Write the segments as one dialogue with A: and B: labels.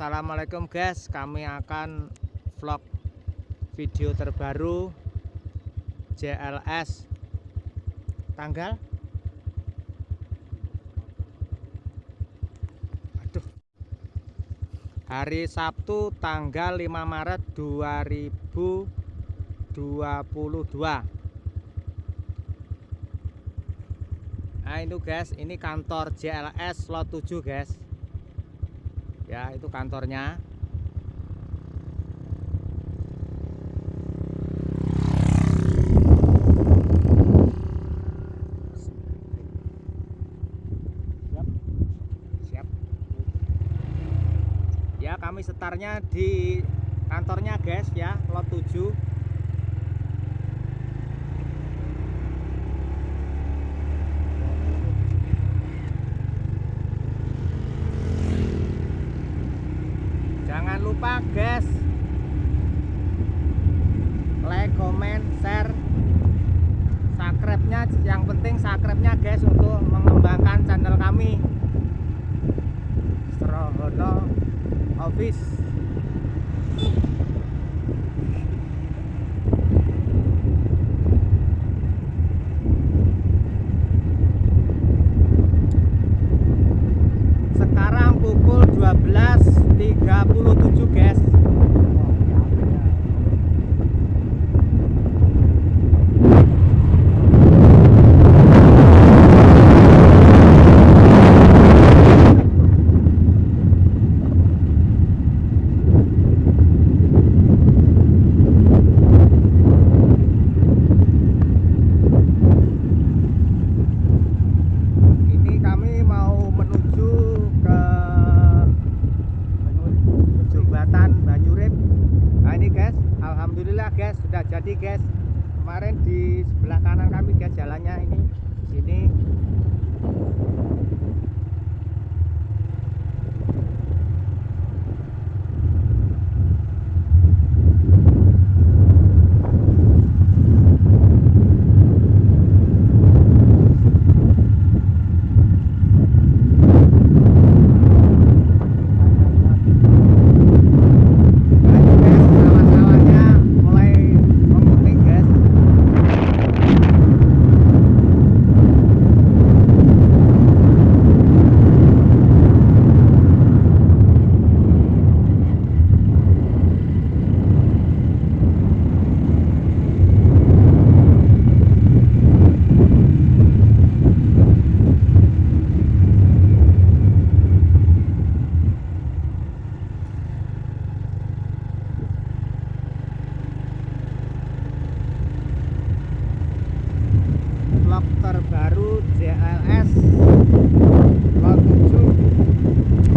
A: Assalamualaikum guys. Kami akan vlog video terbaru JLS tanggal? Aduh. hari Sabtu tanggal 5 Maret 2022 Nah itu guys ini kantor JLS lot 7 guys ya itu kantornya. Siap. Siap. Ya kami setarnya di kantornya guys ya lot 7 jangan lupa guys comment share. Subscribe nya yang penting subscribe nya guys untuk mengembangkan channel kami. Strohono Office sekarang pukul 12.37 guys ini kami mau menuju ke jembatan Banyurip nah ini guys Alhamdulillah guys sudah jadi guys. Kemarin di sebelah kanan kami guys jalannya ini sini Nah, ini guys sawah-sawahnya mulai menguning guys vlog terbaru JLS Lot 7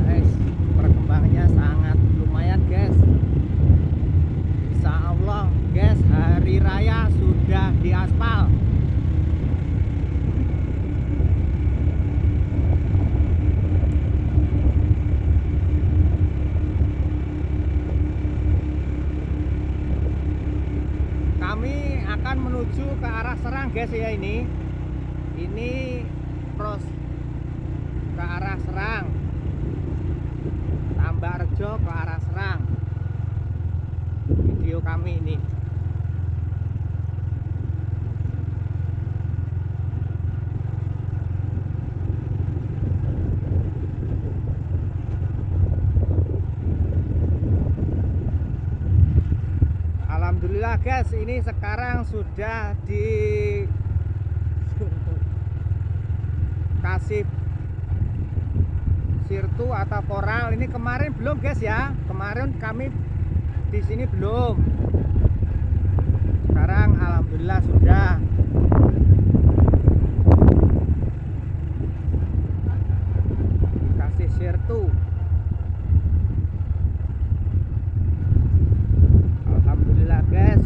A: guys perkembangannya sangat lumayan guys Insya Allah guys hari raya sudah diaspal kami akan menuju ke arah Serang guys ya ini. Ini pros ke arah Serang. Tambak Rejo ke arah Serang. Video kami ini Alhamdulillah guys ini sekarang sudah di kasih sirtu atau koral. Ini kemarin belum guys ya. Kemarin kami di sini belum. Sekarang alhamdulillah sudah dikasih sirtu alhamdulillah guys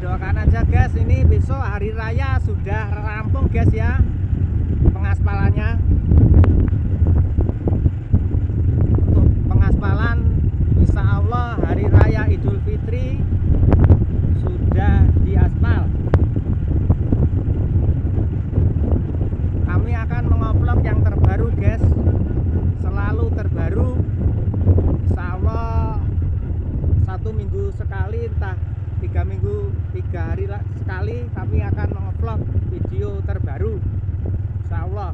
A: doakan aja guys ini besok hari raya sudah rampung guys ya pengaspalannya untuk pengaspalan Insya Allah hari raya Idul Fitri sudah diaspal kami akan mengupload yang terbaru guys selalu terbaru Insya Allah satu minggu sekali entah tiga minggu tiga sekali kami akan mengupload video terbaru. Insya Allah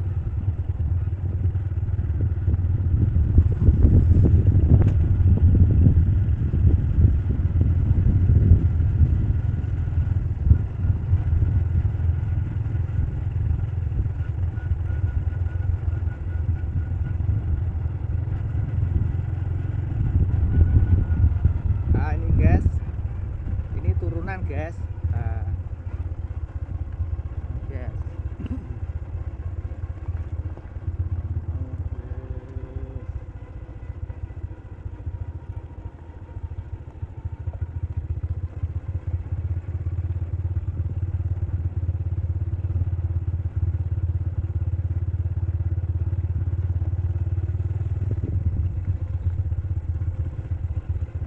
A: Nah, ini guys ini turunan guys Nah. Yes.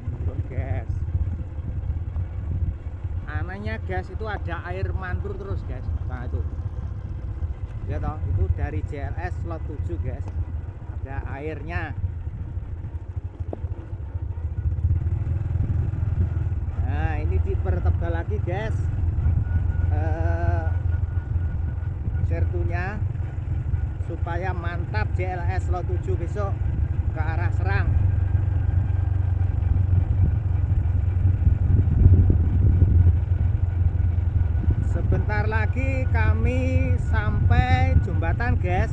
A: Menurun, guys anehnya gas itu ada air mantur terus guys nah itu. Ya toh itu dari JLS slot 7 guys ada airnya. Nah ini dipertebal lagi guys eh sertunya supaya mantap JLS slot 7 besok ke arah Serang Sebentar lagi kami sampai jembatan, guys.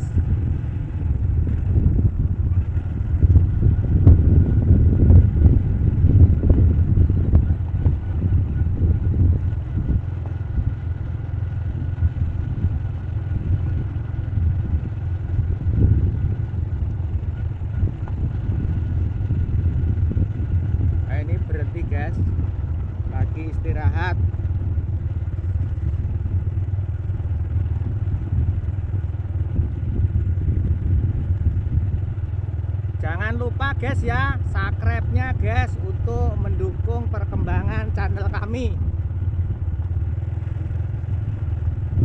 A: Nah, ini berhenti, guys. Lagi istirahat. Jangan lupa guys ya, subscribe-nya guys untuk mendukung perkembangan channel kami.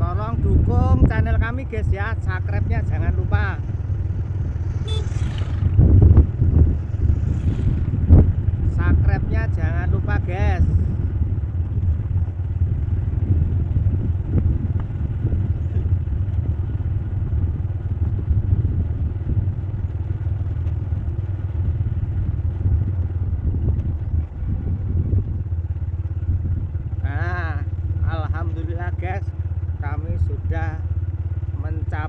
A: Tolong dukung channel kami guys ya, subscribe-nya jangan lupa. Subscribe-nya jangan lupa guys. Nah, alhamdulillah guys, kami sudah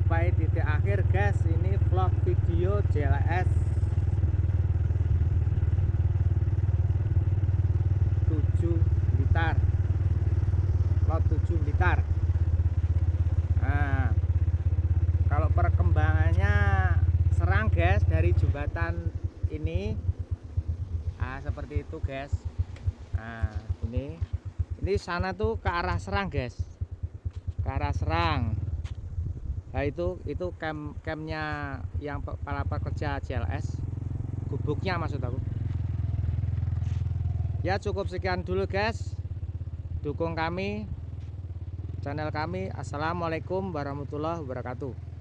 A: mencapai titik akhir guys. Ini vlog video JLS 7 Blitar. Lot 7 Blitar. Nah, kalau perkembangannya serang guys dari jembatan ini ah seperti itu guys nah ini ini sana tuh ke arah Serang guys ke arah Serang nah itu itu camp campnya yang para pekerja JLS gubuknya maksud aku. Ya cukup sekian dulu guys. Dukung kami channel kami. Assalamualaikum warahmatullahi wabarakatuh